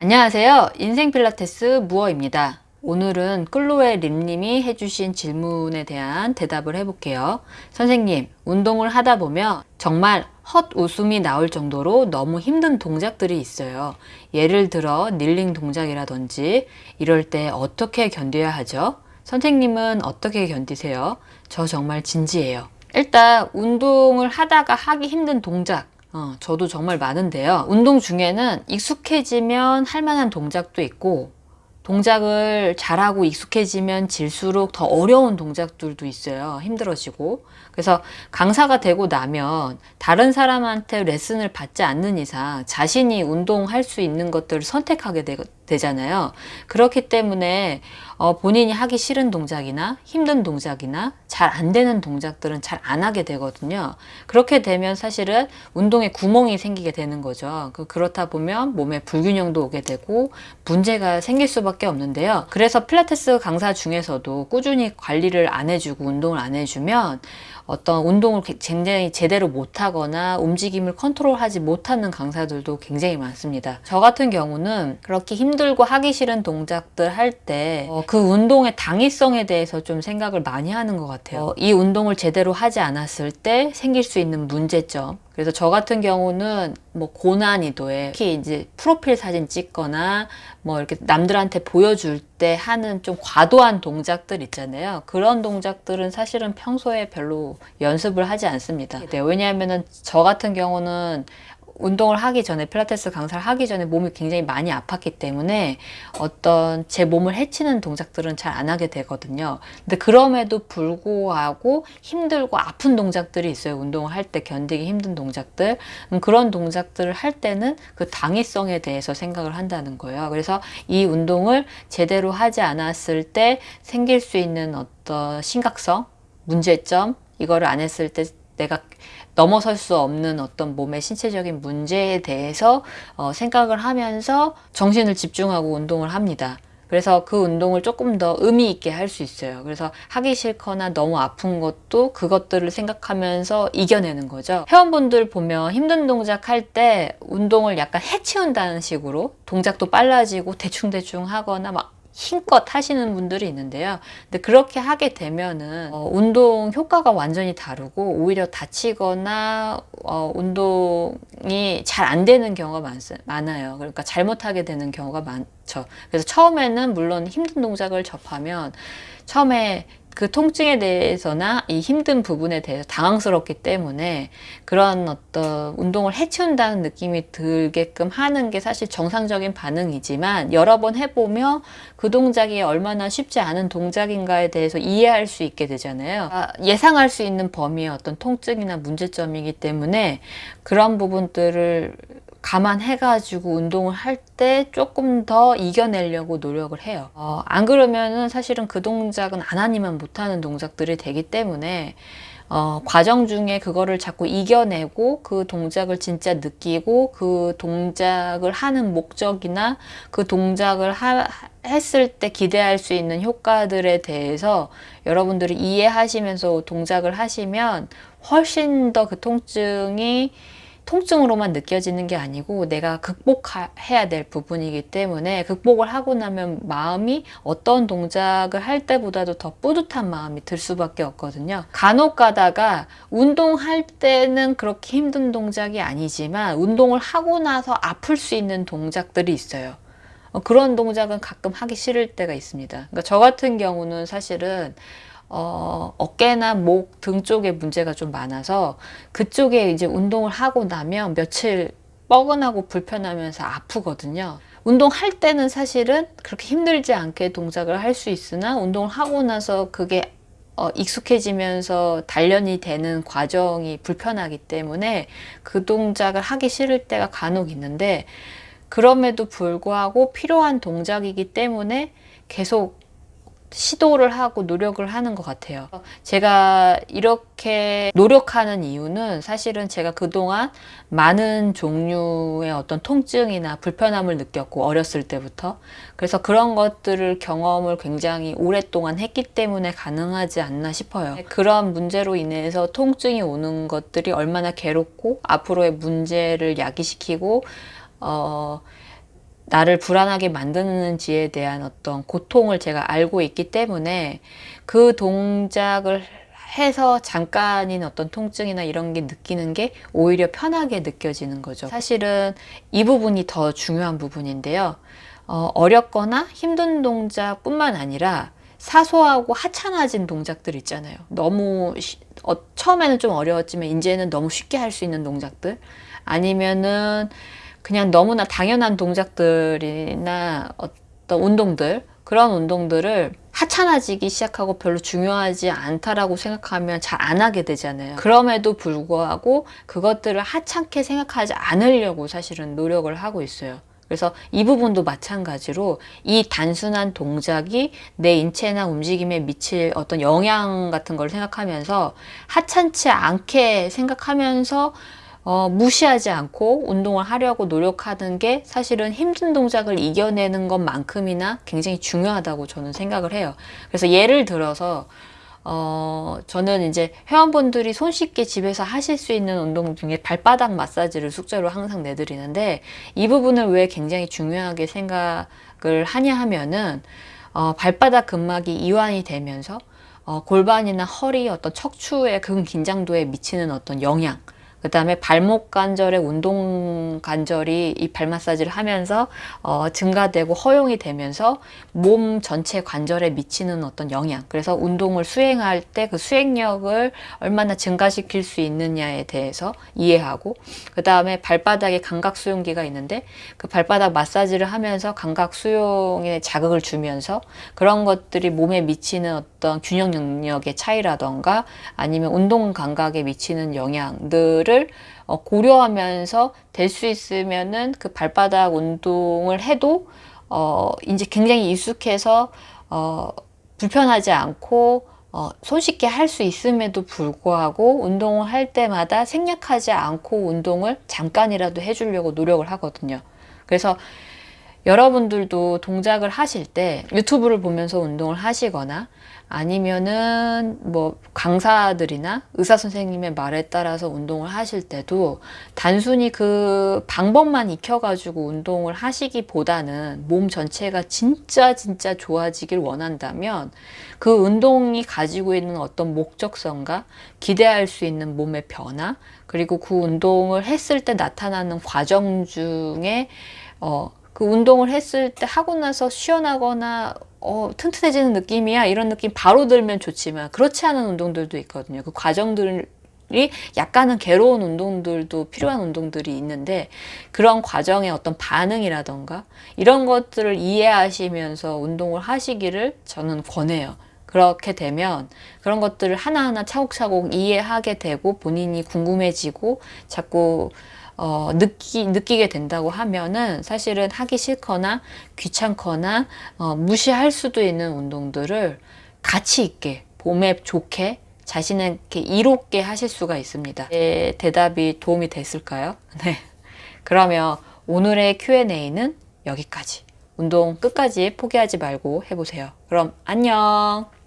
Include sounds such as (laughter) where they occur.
안녕하세요. 인생 필라테스 무어입니다. 오늘은 클로에 림님이 해주신 질문에 대한 대답을 해볼게요. 선생님, 운동을 하다 보면 정말 헛 웃음이 나올 정도로 너무 힘든 동작들이 있어요. 예를 들어 닐링 동작이라든지 이럴 때 어떻게 견뎌야 하죠? 선생님은 어떻게 견디세요? 저 정말 진지해요. 일단 운동을 하다가 하기 힘든 동작 어, 저도 정말 많은데요. 운동 중에는 익숙해지면 할 만한 동작도 있고 동작을 잘하고 익숙해지면 질수록 더 어려운 동작들도 있어요. 힘들어지고. 그래서 강사가 되고 나면 다른 사람한테 레슨을 받지 않는 이상 자신이 운동할 수 있는 것들을 선택하게 되, 잖아요 그렇기 때문에 어, 본인이 하기 싫은 동작이나 힘든 동작이나 잘 안 되는 동작들은 잘 안 하게 되거든요. 그렇게 되면 사실은 운동에 구멍이 생기게 되는 거죠. 그, 그렇다 보면 몸에 불균형도 오게 되고 문제가 생길 수밖에 없는데요. 그래서 필라테스 강사 중에서도 꾸준히 관리를 안 해주고 운동을 안 해주면 어떤 운동을 굉장히 제대로 못하거나 움직임을 컨트롤하지 못하는 강사들도 굉장히 많습니다. 저 같은 경우는 그렇게 힘 들고 하기 싫은 동작들 할 때그 어, 그 운동의 당위성에 대해서 좀 생각을 많이 하는 것 같아요. 어, 이 운동을 제대로 하지 않았을 때 생길 수 있는 문제점 그래서 저 같은 경우는 뭐 고난이도에 특히 이제 프로필 사진 찍거나 뭐 이렇게 남들한테 보여줄 때 하는 좀 과도한 동작들 있잖아요. 그런 동작들은 사실은 평소에 별로 연습을 하지 않습니다. 네, 왜냐하면은 저 같은 경우는 운동을 하기 전에 필라테스 강사를 하기 전에 몸이 굉장히 많이 아팠기 때문에 어떤 제 몸을 해치는 동작들은 잘 안 하게 되거든요. 근데 그럼에도 불구하고 힘들고 아픈 동작들이 있어요. 운동을 할 때 견디기 힘든 동작들. 음, 그런 동작들을 할 때는 그 당위성에 대해서 생각을 한다는 거예요. 그래서 이 운동을 제대로 하지 않았을 때 생길 수 있는 어떤 심각성, 문제점, 이거를 안 했을 때 내가 넘어설 수 없는 어떤 몸의 신체적인 문제에 대해서 어, 생각을 하면서 정신을 집중하고 운동을 합니다. 그래서 그 운동을 조금 더 의미 있게 할 수 있어요. 그래서 하기 싫거나 너무 아픈 것도 그것들을 생각하면서 이겨내는 거죠. 회원분들 보면 힘든 동작 할 때 운동을 약간 해치운다는 식으로 동작도 빨라지고 대충대충 하거나 막 힘껏 하시는 분들이 있는데요. 근데 그렇게 하게 되면은 어, 운동 효과가 완전히 다르고 오히려 다치거나 어, 운동이 잘 안 되는 경우가 많, 많아요. 그러니까 잘못하게 되는 경우가 많죠. 그래서 처음에는 물론 힘든 동작을 접하면 처음에 그 통증에 대해서나 이 힘든 부분에 대해서 당황스럽기 때문에 그런 어떤 운동을 해치운다는 느낌이 들게끔 하는 게 사실 정상적인 반응이지만 여러 번 해보며 그 동작이 얼마나 쉽지 않은 동작인가에 대해서 이해할 수 있게 되잖아요. 아, 예상할 수 있는 범위의 어떤 통증이나 문제점이기 때문에 그런 부분들을 감안해가지고 운동을 할 때 조금 더 이겨내려고 노력을 해요. 어, 안 그러면은 사실은 그 동작은 안 하니만 못하는 동작들이 되기 때문에 어, 과정 중에 그거를 자꾸 이겨내고 그 동작을 진짜 느끼고 그 동작을 하는 목적이나 그 동작을 하, 했을 때 기대할 수 있는 효과들에 대해서 여러분들이 이해하시면서 동작을 하시면 훨씬 더 그 통증이 통증으로만 느껴지는 게 아니고 내가 극복해야 될 부분이기 때문에 극복을 하고 나면 마음이 어떤 동작을 할 때보다도 더 뿌듯한 마음이 들 수밖에 없거든요. 간혹 가다가 운동할 때는 그렇게 힘든 동작이 아니지만 운동을 하고 나서 아플 수 있는 동작들이 있어요. 어, 그런 동작은 가끔 하기 싫을 때가 있습니다. 그러니까 저 같은 경우는 사실은 어, 어깨나 목 등 쪽에 문제가 좀 많아서 그쪽에 이제 운동을 하고 나면 며칠 뻐근하고 불편하면서 아프거든요. 운동할 때는 사실은 그렇게 힘들지 않게 동작을 할 수 있으나 운동을 하고 나서 그게 어, 익숙해지면서 단련이 되는 과정이 불편하기 때문에 그 동작을 하기 싫을 때가 간혹 있는데 그럼에도 불구하고 필요한 동작이기 때문에 계속 시도를 하고 노력을 하는 것 같아요. 제가 이렇게 노력하는 이유는 사실은 제가 그동안 많은 종류의 어떤 통증이나 불편함을 느꼈고 어렸을 때부터 그래서 그런 것들을 경험을 굉장히 오랫동안 했기 때문에 가능하지 않나 싶어요. 그런 문제로 인해서 통증이 오는 것들이 얼마나 괴롭고 앞으로의 문제를 야기시키고 어, 나를 불안하게 만드는지에 대한 어떤 고통을 제가 알고 있기 때문에 그 동작을 해서 잠깐인 어떤 통증이나 이런 게 느끼는 게 오히려 편하게 느껴지는 거죠. 사실은 이 부분이 더 중요한 부분인데요. 어, 어렵거나 힘든 동작 뿐만 아니라 사소하고 하찮아진 동작들 있잖아요. 너무 시- 어, 처음에는 좀 어려웠지만 이제는 너무 쉽게 할 수 있는 동작들 아니면은 그냥 너무나 당연한 동작들이나 어떤 운동들 그런 운동들을 하찮아지기 시작하고 별로 중요하지 않다라고 생각하면 잘 안 하게 되잖아요. 그럼에도 불구하고 그것들을 하찮게 생각하지 않으려고 사실은 노력을 하고 있어요. 그래서 이 부분도 마찬가지로 이 단순한 동작이 내 인체나 움직임에 미칠 어떤 영향 같은 걸 생각하면서 하찮지 않게 생각하면서 어, 무시하지 않고 운동을 하려고 노력하는 게 사실은 힘든 동작을 이겨내는 것만큼이나 굉장히 중요하다고 저는 생각을 해요. 그래서 예를 들어서 어, 저는 이제 회원분들이 손쉽게 집에서 하실 수 있는 운동 중에 발바닥 마사지를 숙제로 항상 내드리는데 이 부분을 왜 굉장히 중요하게 생각을 하냐 하면은 어, 발바닥 근막이 이완이 되면서 어, 골반이나 허리 어떤 척추의 근 긴장도에 미치는 어떤 영향 그 다음에 발목 관절의 운동 관절이 이 발 마사지를 하면서 어, 증가되고 허용이 되면서 몸 전체 관절에 미치는 어떤 영향. 그래서 운동을 수행할 때 그 수행력을 얼마나 증가시킬 수 있느냐에 대해서 이해하고 그 다음에 발바닥에 감각 수용기가 있는데 그 발바닥 마사지를 하면서 감각 수용에 자극을 주면서 그런 것들이 몸에 미치는 어떤 균형 능력의 차이라던가 아니면 운동 감각에 미치는 영향들을 어, 고려하면서 될 수 있으면은 그 발바닥 운동을 해도 어 이제 굉장히 익숙해서 어 불편하지 않고 어 손쉽게 할 수 있음에도 불구하고 운동을 할 때마다 생략하지 않고 운동을 잠깐이라도 해주려고 노력을 하거든요. 그래서 여러분들도 동작을 하실 때 유튜브를 보면서 운동을 하시거나 아니면은 뭐 강사들이나 의사 선생님의 말에 따라서 운동을 하실 때도 단순히 그 방법만 익혀가지고 운동을 하시기보다는 몸 전체가 진짜 진짜 좋아지길 원한다면 그 운동이 가지고 있는 어떤 목적성과 기대할 수 있는 몸의 변화 그리고 그 운동을 했을 때 나타나는 과정 중에 어, 그 운동을 했을 때 하고 나서 시원하거나 어, 튼튼해지는 느낌이야 이런 느낌 바로 들면 좋지만 그렇지 않은 운동들도 있거든요. 그 과정들이 약간은 괴로운 운동들도 필요한 운동들이 있는데 그런 과정의 어떤 반응이라던가 이런 것들을 이해하시면서 운동을 하시기를 저는 권해요. 그렇게 되면 그런 것들을 하나하나 차곡차곡 이해하게 되고 본인이 궁금해지고 자꾸 어, 느끼, 느끼게 된다고 하면은 사실은 하기 싫거나 귀찮거나 어, 무시할 수도 있는 운동들을 가치 있게 몸에 좋게 자신에게 이롭게 하실 수가 있습니다. 제 대답이 도움이 됐을까요? (laughs) 네. 그러면 오늘의 Q&A는 여기까지. 운동 끝까지 포기하지 말고 해보세요. 그럼 안녕!